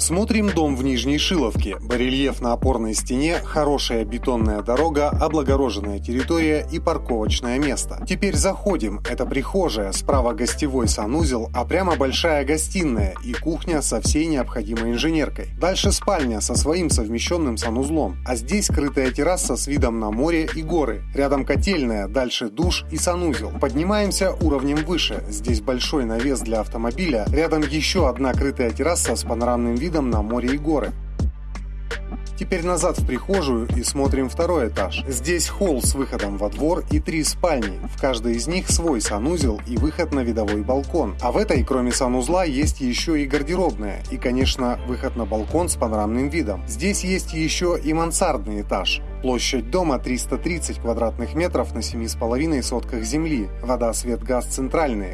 Смотрим дом в Нижней Шиловке. Барельеф на опорной стене, хорошая бетонная дорога, облагороженная территория и парковочное место. Теперь заходим. Это прихожая, справа гостевой санузел, а прямо большая гостиная и кухня со всей необходимой инженеркой. Дальше спальня со своим совмещенным санузлом. А здесь крытая терраса с видом на море и горы. Рядом котельная, дальше душ и санузел. Поднимаемся уровнем выше. Здесь большой навес для автомобиля. Рядом еще одна крытая терраса с панорамным видом видом на море и горы. Теперь назад в прихожую и смотрим второй этаж. Здесь холл с выходом во двор и три спальни. В каждой из них свой санузел и выход на видовой балкон. А в этой, кроме санузла, есть еще и гардеробная. И, конечно, выход на балкон с панорамным видом. Здесь есть еще и мансардный этаж. Площадь дома 330 квадратных метров на 7,5 сотках земли. Вода, свет, газ центральные.